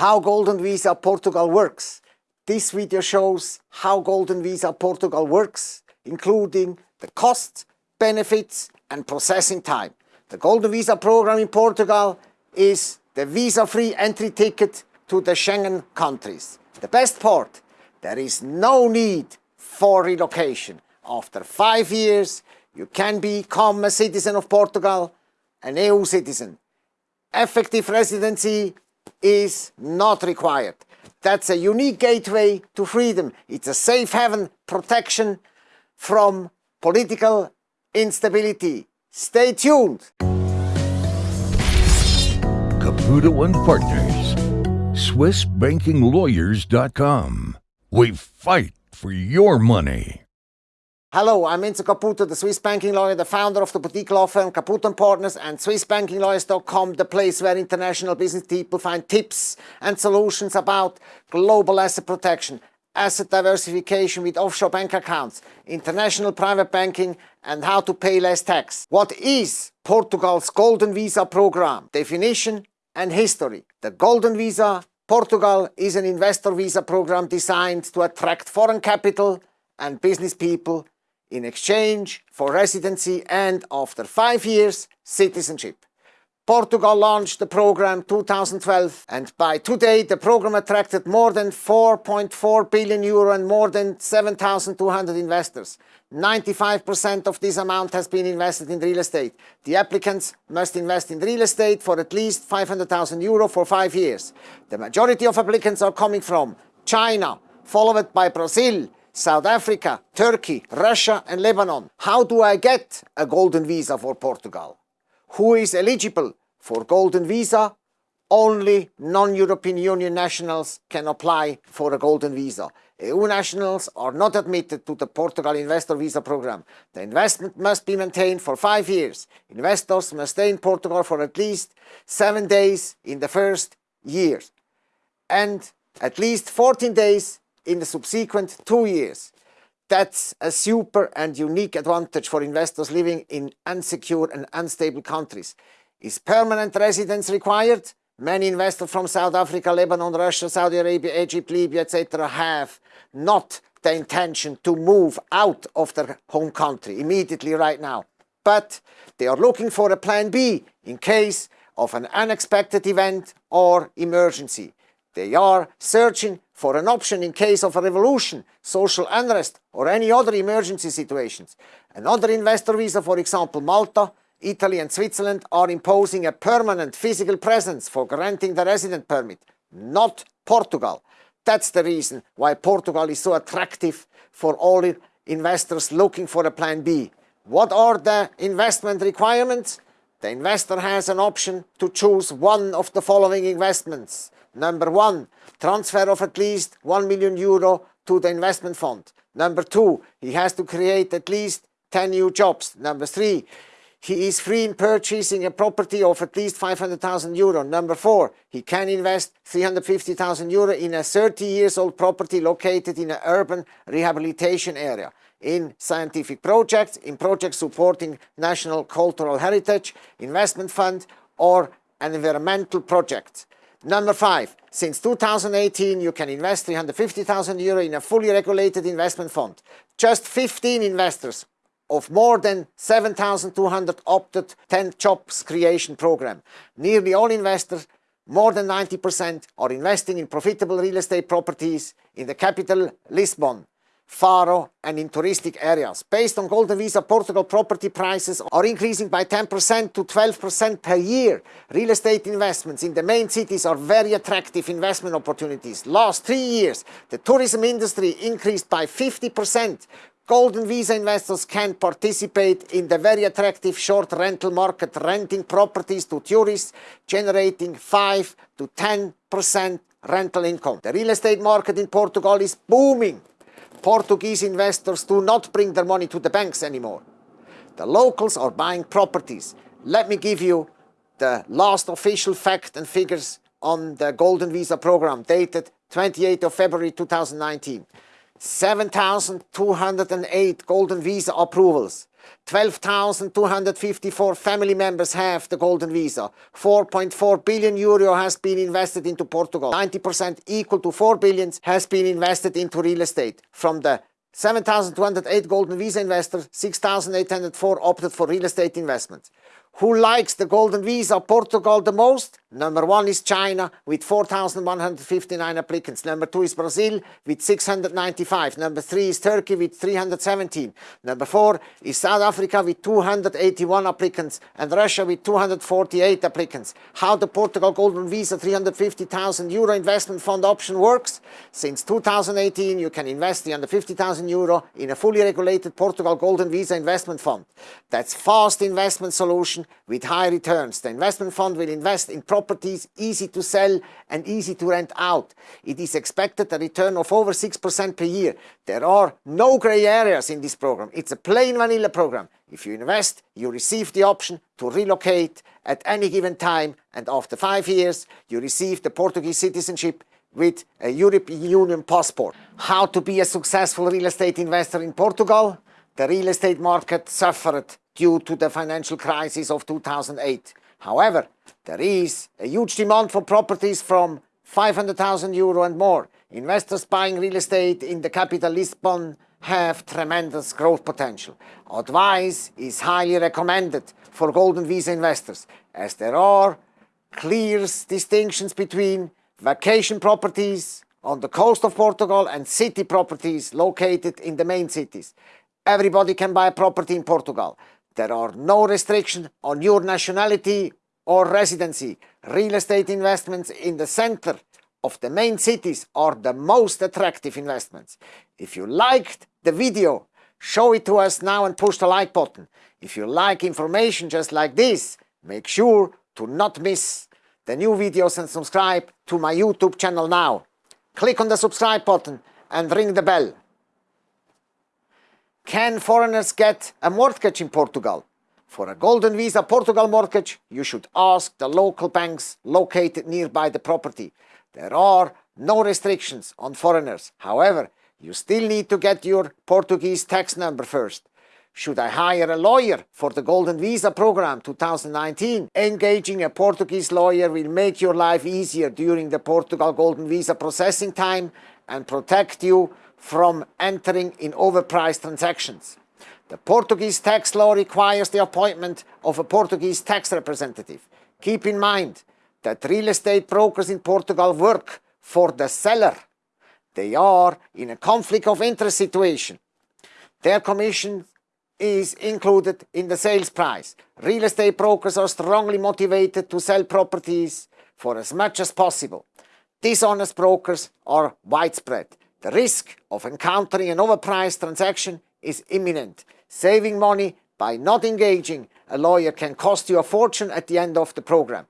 how Golden Visa Portugal works. This video shows how Golden Visa Portugal works, including the costs, benefits and processing time. The Golden Visa program in Portugal is the visa-free entry ticket to the Schengen countries. The best part, there is no need for relocation. After five years, you can become a citizen of Portugal, an EU citizen. Effective residency is not required. That's a unique gateway to freedom. It's a safe haven protection from political instability. Stay tuned. Caputo and Partners. SwissBankingLawyers.com. We fight for your money. Hello, I'm Enzo Caputo, the Swiss banking lawyer, the founder of the boutique law firm Caputo & Partners and SwissBankingLawyers.com, the place where international business people find tips and solutions about global asset protection, asset diversification with offshore bank accounts, international private banking and how to pay less tax. What is Portugal's Golden Visa program? Definition and history. The Golden Visa Portugal is an investor visa program designed to attract foreign capital and business people in exchange for residency and after five years citizenship. Portugal launched the program 2012 and by today the program attracted more than 4.4 billion euro and more than 7,200 investors. 95% of this amount has been invested in real estate. The applicants must invest in real estate for at least 500,000 euro for five years. The majority of applicants are coming from China, followed by Brazil, South Africa, Turkey, Russia and Lebanon. How do I get a golden visa for Portugal? Who is eligible for golden visa? Only non-European Union nationals can apply for a golden visa. EU nationals are not admitted to the Portugal Investor Visa program. The investment must be maintained for five years. Investors must stay in Portugal for at least seven days in the first year and at least 14 days in the subsequent two years. That's a super and unique advantage for investors living in unsecure and unstable countries. Is permanent residence required? Many investors from South Africa, Lebanon, Russia, Saudi Arabia, Egypt, Libya, etc. have not the intention to move out of their home country immediately right now. But they are looking for a plan B in case of an unexpected event or emergency. They are searching for an option in case of a revolution, social unrest or any other emergency situations. Another investor visa, for example Malta, Italy and Switzerland are imposing a permanent physical presence for granting the resident permit, not Portugal. That's the reason why Portugal is so attractive for all investors looking for a plan B. What are the investment requirements? The investor has an option to choose one of the following investments. Number one, transfer of at least 1 million euro to the investment fund. Number two, he has to create at least 10 new jobs. Number three, he is free in purchasing a property of at least 500,000 euro. Number four, he can invest 350,000 euro in a 30 years old property located in an urban rehabilitation area, in scientific projects, in projects supporting national cultural heritage, investment fund or an environmental project. Number five, since 2018 you can invest 350,000 euro in a fully regulated investment fund. Just 15 investors of more than 7,200 opted 10 jobs creation program. Nearly all investors, more than 90% are investing in profitable real estate properties in the capital Lisbon. Faro and in touristic areas. Based on Golden Visa, Portugal property prices are increasing by 10% to 12% per year. Real estate investments in the main cities are very attractive investment opportunities. Last three years, the tourism industry increased by 50%. Golden Visa investors can participate in the very attractive short rental market, renting properties to tourists, generating 5 to 10% rental income. The real estate market in Portugal is booming. Portuguese investors do not bring their money to the banks anymore. The locals are buying properties. Let me give you the last official fact and figures on the Golden Visa program dated 28th of February 2019. 7,208 Golden Visa approvals, 12,254 family members have the golden visa. 4.4 billion euro has been invested into Portugal. 90% equal to 4 billion has been invested into real estate. From the 7,208 golden visa investors, 6,804 opted for real estate investments. Who likes the golden visa Portugal the most? Number one is China with 4,159 applicants. Number two is Brazil with 695. Number three is Turkey with 317. Number four is South Africa with 281 applicants and Russia with 248 applicants. How the Portugal Golden Visa 350,000 euro investment fund option works? Since 2018 you can invest the 350,000 euro in a fully regulated Portugal Golden Visa investment fund. That's fast investment solution with high returns. The investment fund will invest in properties easy to sell and easy to rent out. It is expected a return of over 6% per year. There are no grey areas in this program. It's a plain vanilla program. If you invest, you receive the option to relocate at any given time and after five years you receive the Portuguese citizenship with a European Union passport. How to be a successful real estate investor in Portugal? The real estate market suffered due to the financial crisis of 2008. However, there is a huge demand for properties from 500,000 euro and more. Investors buying real estate in the capital Lisbon have tremendous growth potential. Advice is highly recommended for Golden Visa investors as there are clear distinctions between vacation properties on the coast of Portugal and city properties located in the main cities. Everybody can buy a property in Portugal. There are no restrictions on your nationality or residency. Real estate investments in the center of the main cities are the most attractive investments. If you liked the video, show it to us now and push the like button. If you like information just like this, make sure to not miss the new videos and subscribe to my YouTube channel now. Click on the subscribe button and ring the bell. Can foreigners get a mortgage in Portugal? For a Golden Visa Portugal mortgage, you should ask the local banks located nearby the property. There are no restrictions on foreigners. However, you still need to get your Portuguese tax number first. Should I hire a lawyer for the Golden Visa program 2019? Engaging a Portuguese lawyer will make your life easier during the Portugal Golden Visa processing time and protect you from entering in overpriced transactions. The Portuguese tax law requires the appointment of a Portuguese tax representative. Keep in mind that real estate brokers in Portugal work for the seller. They are in a conflict of interest situation. Their commission is included in the sales price. Real estate brokers are strongly motivated to sell properties for as much as possible. Dishonest brokers are widespread. The risk of encountering an overpriced transaction is imminent. Saving money by not engaging a lawyer can cost you a fortune at the end of the program.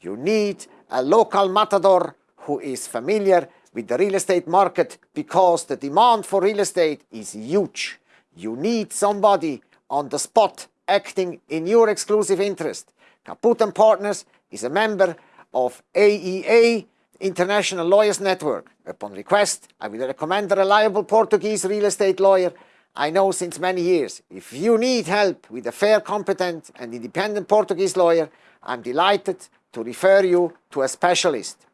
You need a local matador who is familiar with the real estate market because the demand for real estate is huge. You need somebody on the spot acting in your exclusive interest. Caputo & Partners is a member of AEA International Lawyers Network. Upon request, I will recommend a reliable Portuguese real estate lawyer I know since many years. If you need help with a fair, competent and independent Portuguese lawyer, I'm delighted to refer you to a specialist.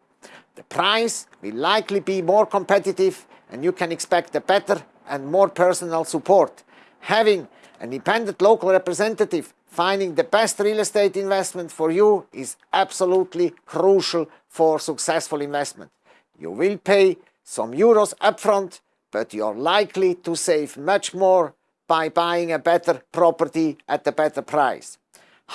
The price will likely be more competitive and you can expect a better and more personal support. Having an independent local representative finding the best real estate investment for you is absolutely crucial for successful investment. You will pay some euros upfront, but you're likely to save much more by buying a better property at a better price.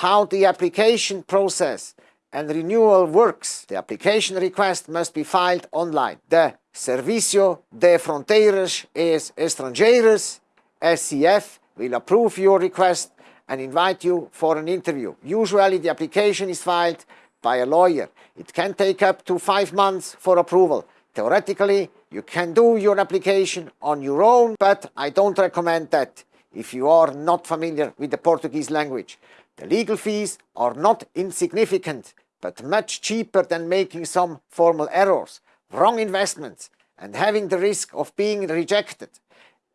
How the application process and renewal works. The application request must be filed online. The Servicio de Fronteiras e Estrangeiras, SEF, will approve your request and invite you for an interview. Usually the application is filed by a lawyer. It can take up to five months for approval. Theoretically, you can do your application on your own, but I don't recommend that if you are not familiar with the Portuguese language. The legal fees are not insignificant, but much cheaper than making some formal errors, wrong investments, and having the risk of being rejected.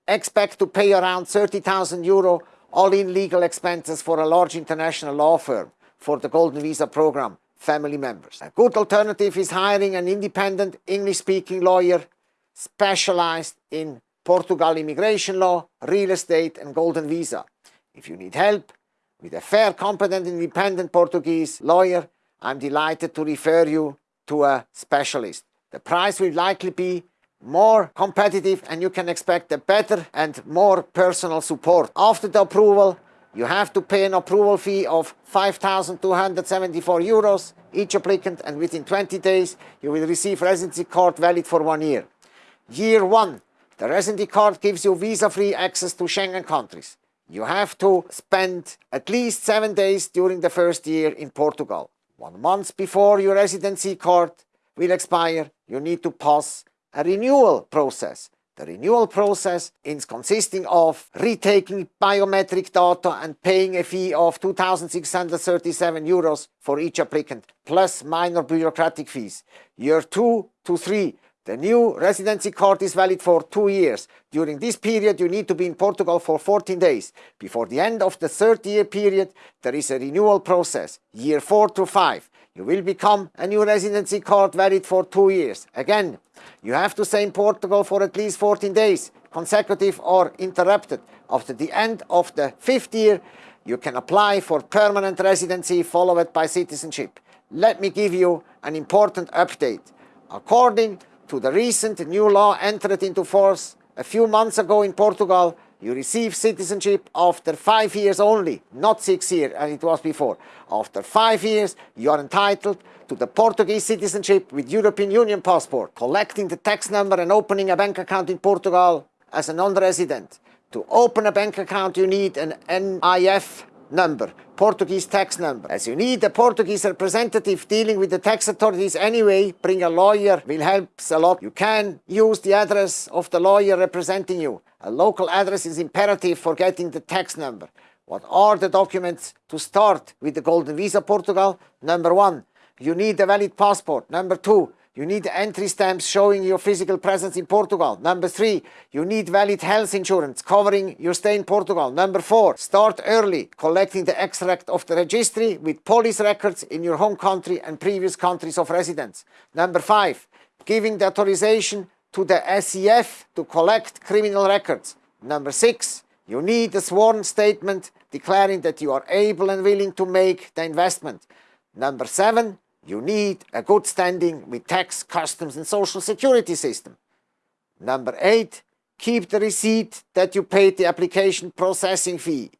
Expect to pay around 30,000 euro all-in legal expenses for a large international law firm for the Golden Visa program family members. A good alternative is hiring an independent English-speaking lawyer specialized in Portugal immigration law, real estate and golden visa. If you need help with a fair, competent, independent Portuguese lawyer, I'm delighted to refer you to a specialist. The price will likely be more competitive and you can expect a better and more personal support. After the approval, you have to pay an approval fee of 5,274 euros each applicant and within 20 days you will receive residency card valid for one year. Year one, the residency card gives you visa-free access to Schengen countries. You have to spend at least seven days during the first year in Portugal. One month before your residency card will expire, you need to pass a renewal process. The renewal process is consisting of retaking biometric data and paying a fee of 2,637 euros for each applicant, plus minor bureaucratic fees. Year 2 to 3, the new residency card is valid for two years. During this period, you need to be in Portugal for 14 days. Before the end of the third year period, there is a renewal process. Year 4 to 5, you will become a new residency card valid for two years. Again, you have to stay in Portugal for at least 14 days, consecutive or interrupted. After the end of the fifth year, you can apply for permanent residency followed by citizenship. Let me give you an important update. According to the recent new law entered into force a few months ago in Portugal, you receive citizenship after five years only, not six years as it was before. After five years, you are entitled to the Portuguese citizenship with European Union passport, collecting the tax number and opening a bank account in Portugal as a non-resident. To open a bank account, you need an NIF number, Portuguese tax number. As you need a Portuguese representative dealing with the tax authorities anyway, bring a lawyer will help a lot. You can use the address of the lawyer representing you. A local address is imperative for getting the tax number. What are the documents to start with the Golden Visa Portugal? Number one, you need a valid passport. Number two, you need entry stamps showing your physical presence in Portugal. Number three, you need valid health insurance covering your stay in Portugal. Number four, start early collecting the extract of the registry with police records in your home country and previous countries of residence. Number five, giving the authorization to the SEF to collect criminal records. Number six, you need a sworn statement declaring that you are able and willing to make the investment. Number seven, you need a good standing with tax, customs and social security system. Number eight, keep the receipt that you paid the application processing fee.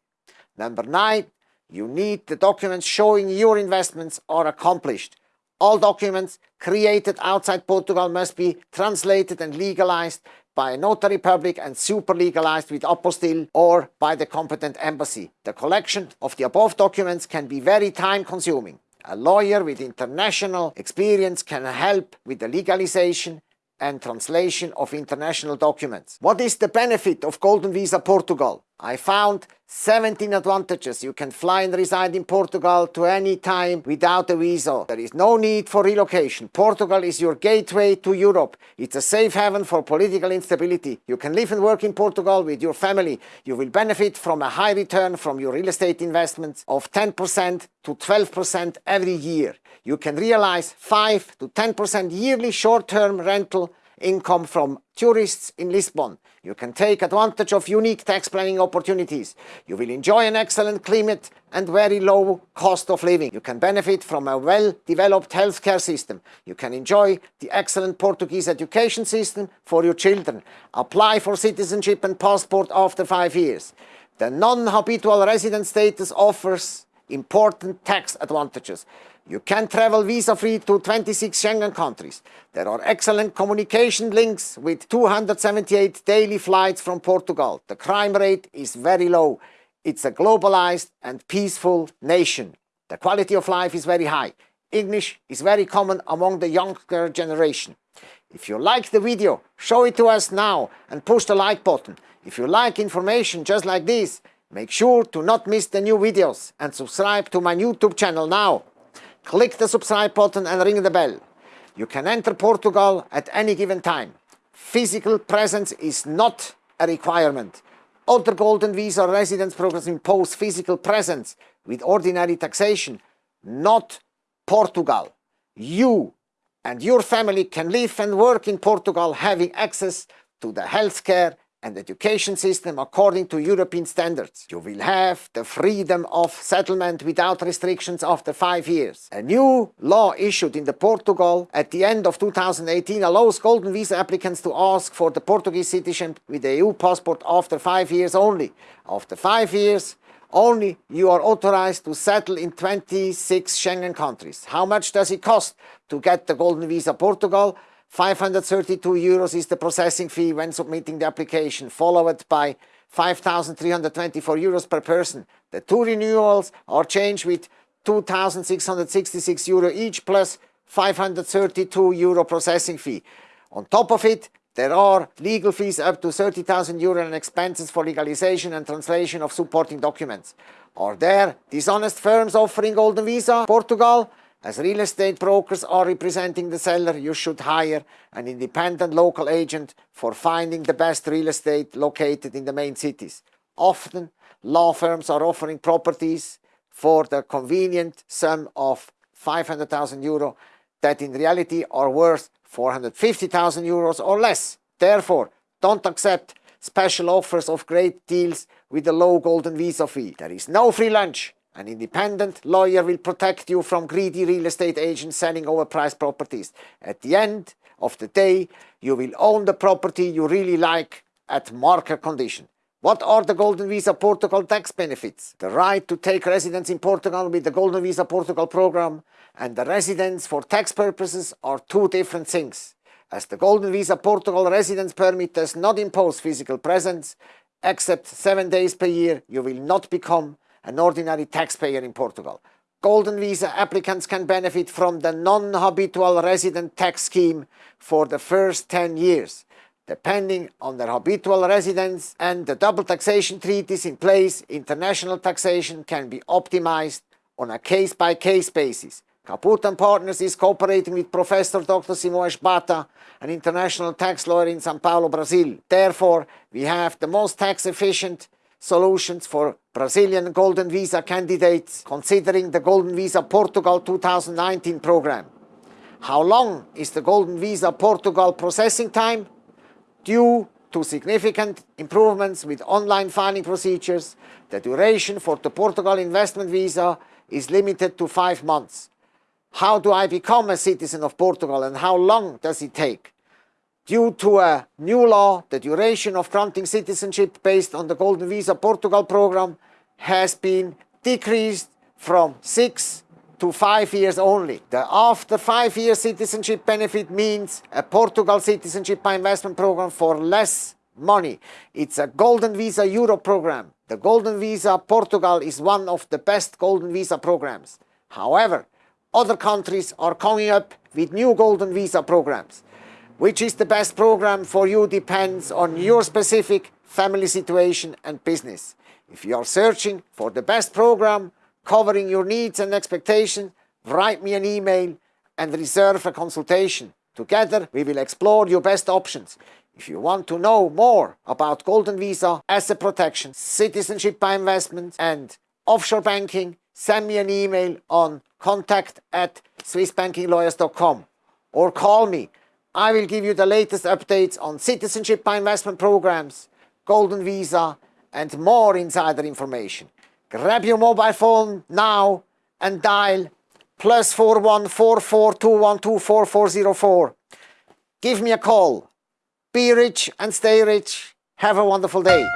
Number nine, you need the documents showing your investments are accomplished. All documents created outside Portugal must be translated and legalized by a notary public and super legalized with apostille or by the competent embassy. The collection of the above documents can be very time consuming. A lawyer with international experience can help with the legalization and translation of international documents. What is the benefit of Golden Visa Portugal? I found 17 advantages. You can fly and reside in Portugal to any time without a visa. There is no need for relocation. Portugal is your gateway to Europe. It's a safe haven for political instability. You can live and work in Portugal with your family. You will benefit from a high return from your real estate investments of 10% to 12% every year. You can realize 5 to 10% yearly short-term rental income from tourists in Lisbon. You can take advantage of unique tax planning opportunities. You will enjoy an excellent climate and very low cost of living. You can benefit from a well-developed healthcare system. You can enjoy the excellent Portuguese education system for your children. Apply for citizenship and passport after five years. The non-habitual resident status offers important tax advantages. You can travel visa-free to 26 Schengen countries. There are excellent communication links with 278 daily flights from Portugal. The crime rate is very low. It's a globalized and peaceful nation. The quality of life is very high. English is very common among the younger generation. If you like the video, show it to us now and push the like button. If you like information just like this, make sure to not miss the new videos and subscribe to my YouTube channel now. Click the subscribe button and ring the bell. You can enter Portugal at any given time. Physical presence is not a requirement. Other Golden Visa residence programs impose physical presence with ordinary taxation, not Portugal. You and your family can live and work in Portugal having access to the healthcare and education system according to European standards. You will have the freedom of settlement without restrictions after five years. A new law issued in the Portugal at the end of 2018 allows golden visa applicants to ask for the Portuguese citizenship with the EU passport after five years only. After five years, only you are authorized to settle in 26 Schengen countries. How much does it cost to get the golden visa Portugal? 532 euros is the processing fee when submitting the application, followed by 5,324 euros per person. The two renewals are changed with 2,666 euro each plus 532 euro processing fee. On top of it, there are legal fees up to 30,000 euro and expenses for legalization and translation of supporting documents. Are there dishonest firms offering golden visa? Portugal? As real estate brokers are representing the seller, you should hire an independent local agent for finding the best real estate located in the main cities. Often, law firms are offering properties for the convenient sum of 500,000 euro that in reality are worth 450,000 euros or less. Therefore, don't accept special offers of great deals with a low golden visa fee. There is no free lunch. An independent lawyer will protect you from greedy real estate agents selling overpriced properties. At the end of the day, you will own the property you really like at market condition. What are the Golden Visa Portugal tax benefits? The right to take residence in Portugal with the Golden Visa Portugal program and the residence for tax purposes are two different things. As the Golden Visa Portugal residence permit does not impose physical presence, except seven days per year, you will not become an ordinary taxpayer in Portugal. Golden Visa applicants can benefit from the non-habitual resident tax scheme for the first 10 years. Depending on their habitual residence and the double taxation treaties in place, international taxation can be optimized on a case-by-case -case basis. Caputo and Partners is cooperating with Professor Dr. Simões Bata, an international tax lawyer in São Paulo, Brazil. Therefore, we have the most tax-efficient solutions for Brazilian Golden Visa candidates considering the Golden Visa Portugal 2019 program. How long is the Golden Visa Portugal processing time? Due to significant improvements with online filing procedures, the duration for the Portugal investment visa is limited to five months. How do I become a citizen of Portugal and how long does it take? Due to a new law, the duration of granting citizenship based on the Golden Visa Portugal program has been decreased from six to five years only. The after five year citizenship benefit means a Portugal citizenship by investment program for less money. It's a Golden Visa Euro program. The Golden Visa Portugal is one of the best Golden Visa programs. However, other countries are coming up with new Golden Visa programs. Which is the best program for you depends on your specific family situation and business. If you are searching for the best program, covering your needs and expectations, write me an email and reserve a consultation. Together, we will explore your best options. If you want to know more about Golden Visa, asset protection, citizenship by investment and offshore banking, send me an email on contact at swissbankinglawyers.com or call me. I will give you the latest updates on citizenship by investment programs, Golden Visa and more insider information. Grab your mobile phone now and dial plus 414421244404. Give me a call. Be rich and stay rich. Have a wonderful day.